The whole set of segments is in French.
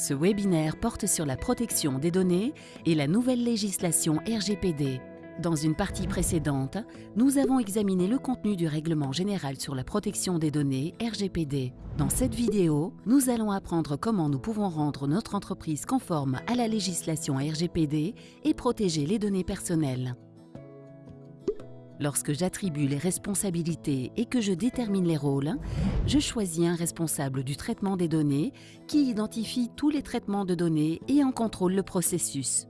Ce webinaire porte sur la protection des données et la nouvelle législation RGPD. Dans une partie précédente, nous avons examiné le contenu du Règlement général sur la protection des données RGPD. Dans cette vidéo, nous allons apprendre comment nous pouvons rendre notre entreprise conforme à la législation RGPD et protéger les données personnelles. Lorsque j'attribue les responsabilités et que je détermine les rôles, je choisis un responsable du traitement des données qui identifie tous les traitements de données et en contrôle le processus.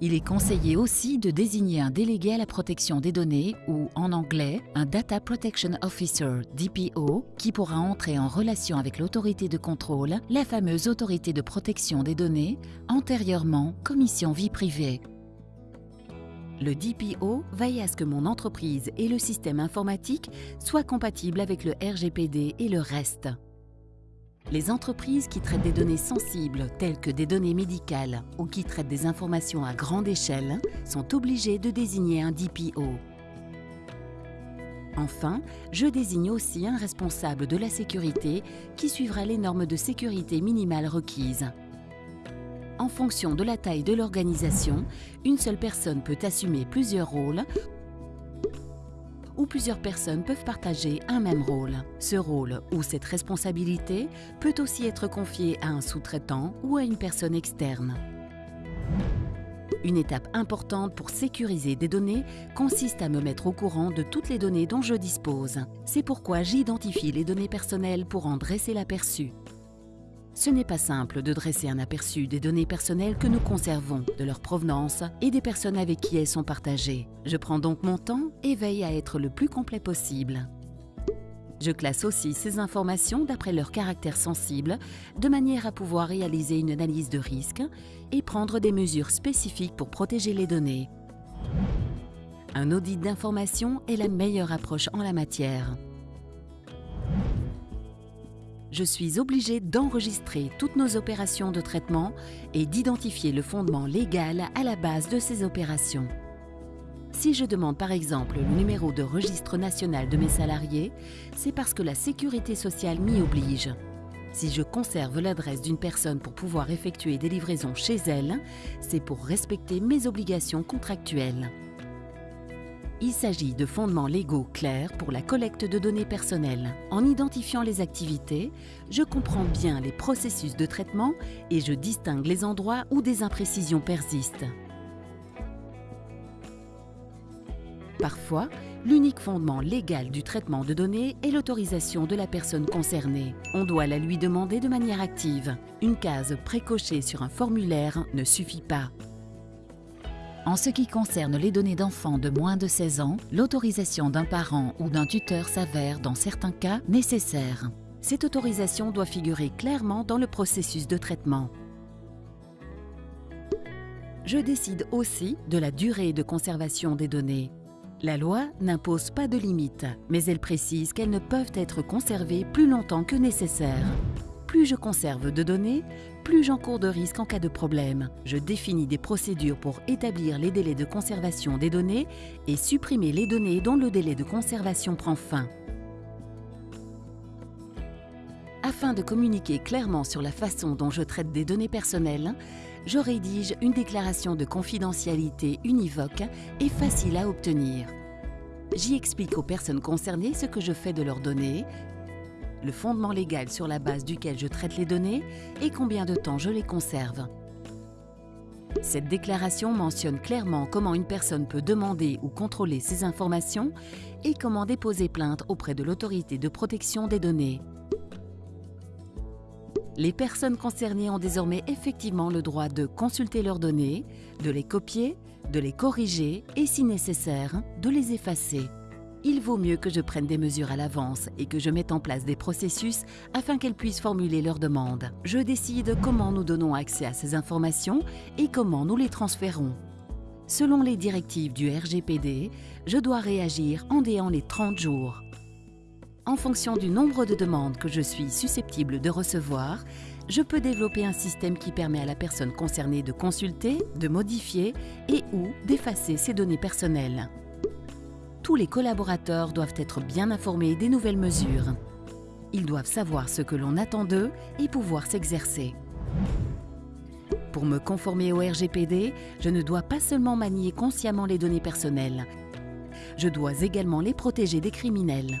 Il est conseillé aussi de désigner un délégué à la protection des données ou, en anglais, un Data Protection Officer, DPO, qui pourra entrer en relation avec l'autorité de contrôle, la fameuse autorité de protection des données, antérieurement Commission vie privée. Le DPO veille à ce que mon entreprise et le système informatique soient compatibles avec le RGPD et le reste. Les entreprises qui traitent des données sensibles, telles que des données médicales ou qui traitent des informations à grande échelle, sont obligées de désigner un DPO. Enfin, je désigne aussi un responsable de la sécurité qui suivra les normes de sécurité minimales requises. En fonction de la taille de l'organisation, une seule personne peut assumer plusieurs rôles où plusieurs personnes peuvent partager un même rôle. Ce rôle ou cette responsabilité peut aussi être confié à un sous-traitant ou à une personne externe. Une étape importante pour sécuriser des données consiste à me mettre au courant de toutes les données dont je dispose. C'est pourquoi j'identifie les données personnelles pour en dresser l'aperçu. Ce n'est pas simple de dresser un aperçu des données personnelles que nous conservons, de leur provenance et des personnes avec qui elles sont partagées. Je prends donc mon temps et veille à être le plus complet possible. Je classe aussi ces informations d'après leur caractère sensible, de manière à pouvoir réaliser une analyse de risque et prendre des mesures spécifiques pour protéger les données. Un audit d'information est la meilleure approche en la matière je suis obligé d'enregistrer toutes nos opérations de traitement et d'identifier le fondement légal à la base de ces opérations. Si je demande par exemple le numéro de registre national de mes salariés, c'est parce que la sécurité sociale m'y oblige. Si je conserve l'adresse d'une personne pour pouvoir effectuer des livraisons chez elle, c'est pour respecter mes obligations contractuelles. Il s'agit de fondements légaux clairs pour la collecte de données personnelles. En identifiant les activités, je comprends bien les processus de traitement et je distingue les endroits où des imprécisions persistent. Parfois, l'unique fondement légal du traitement de données est l'autorisation de la personne concernée. On doit la lui demander de manière active. Une case précochée sur un formulaire ne suffit pas. En ce qui concerne les données d'enfants de moins de 16 ans, l'autorisation d'un parent ou d'un tuteur s'avère, dans certains cas, nécessaire. Cette autorisation doit figurer clairement dans le processus de traitement. Je décide aussi de la durée de conservation des données. La loi n'impose pas de limite, mais elle précise qu'elles ne peuvent être conservées plus longtemps que nécessaire. Plus je conserve de données, plus j'encours de risques en cas de problème. Je définis des procédures pour établir les délais de conservation des données et supprimer les données dont le délai de conservation prend fin. Afin de communiquer clairement sur la façon dont je traite des données personnelles, je rédige une déclaration de confidentialité univoque et facile à obtenir. J'y explique aux personnes concernées ce que je fais de leurs données, le fondement légal sur la base duquel je traite les données et combien de temps je les conserve. Cette déclaration mentionne clairement comment une personne peut demander ou contrôler ces informations et comment déposer plainte auprès de l'autorité de protection des données. Les personnes concernées ont désormais effectivement le droit de consulter leurs données, de les copier, de les corriger et, si nécessaire, de les effacer il vaut mieux que je prenne des mesures à l'avance et que je mette en place des processus afin qu'elles puissent formuler leurs demandes. Je décide comment nous donnons accès à ces informations et comment nous les transférons. Selon les directives du RGPD, je dois réagir en déant les 30 jours. En fonction du nombre de demandes que je suis susceptible de recevoir, je peux développer un système qui permet à la personne concernée de consulter, de modifier et ou d'effacer ses données personnelles tous les collaborateurs doivent être bien informés des nouvelles mesures. Ils doivent savoir ce que l'on attend d'eux et pouvoir s'exercer. Pour me conformer au RGPD, je ne dois pas seulement manier consciemment les données personnelles, je dois également les protéger des criminels.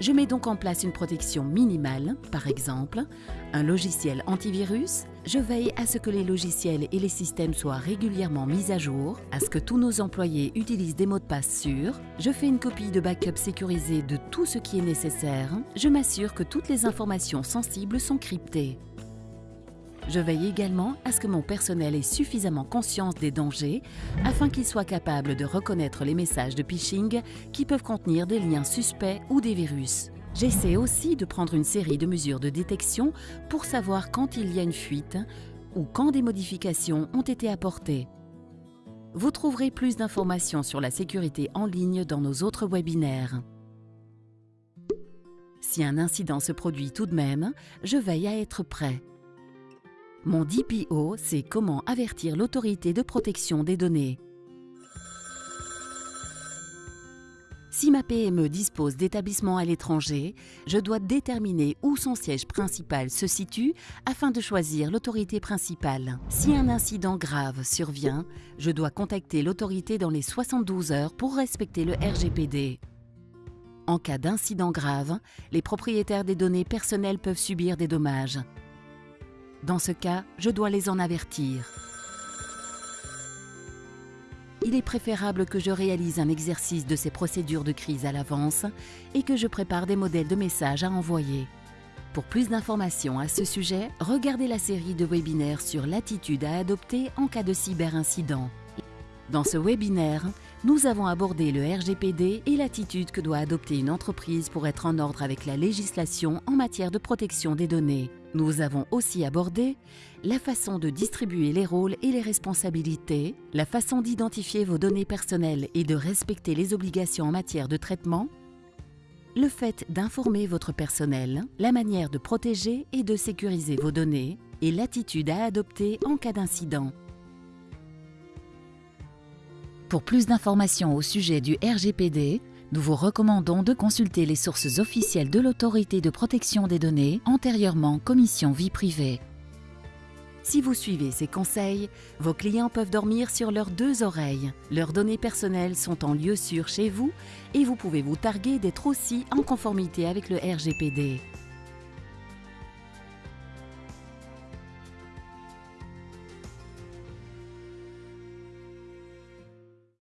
Je mets donc en place une protection minimale, par exemple, un logiciel antivirus. Je veille à ce que les logiciels et les systèmes soient régulièrement mis à jour, à ce que tous nos employés utilisent des mots de passe sûrs. Je fais une copie de backup sécurisée de tout ce qui est nécessaire. Je m'assure que toutes les informations sensibles sont cryptées. Je veille également à ce que mon personnel ait suffisamment conscience des dangers afin qu'il soit capable de reconnaître les messages de phishing qui peuvent contenir des liens suspects ou des virus. J'essaie aussi de prendre une série de mesures de détection pour savoir quand il y a une fuite ou quand des modifications ont été apportées. Vous trouverez plus d'informations sur la sécurité en ligne dans nos autres webinaires. Si un incident se produit tout de même, je veille à être prêt. Mon DPO, c'est comment avertir l'autorité de protection des données. Si ma PME dispose d'établissements à l'étranger, je dois déterminer où son siège principal se situe afin de choisir l'autorité principale. Si un incident grave survient, je dois contacter l'autorité dans les 72 heures pour respecter le RGPD. En cas d'incident grave, les propriétaires des données personnelles peuvent subir des dommages. Dans ce cas, je dois les en avertir. Il est préférable que je réalise un exercice de ces procédures de crise à l'avance et que je prépare des modèles de messages à envoyer. Pour plus d'informations à ce sujet, regardez la série de webinaires sur l'attitude à adopter en cas de cyberincident. Dans ce webinaire, nous avons abordé le RGPD et l'attitude que doit adopter une entreprise pour être en ordre avec la législation en matière de protection des données. Nous avons aussi abordé la façon de distribuer les rôles et les responsabilités, la façon d'identifier vos données personnelles et de respecter les obligations en matière de traitement, le fait d'informer votre personnel, la manière de protéger et de sécuriser vos données et l'attitude à adopter en cas d'incident. Pour plus d'informations au sujet du RGPD, nous vous recommandons de consulter les sources officielles de l'autorité de protection des données, antérieurement Commission vie privée. Si vous suivez ces conseils, vos clients peuvent dormir sur leurs deux oreilles. Leurs données personnelles sont en lieu sûr chez vous et vous pouvez vous targuer d'être aussi en conformité avec le RGPD.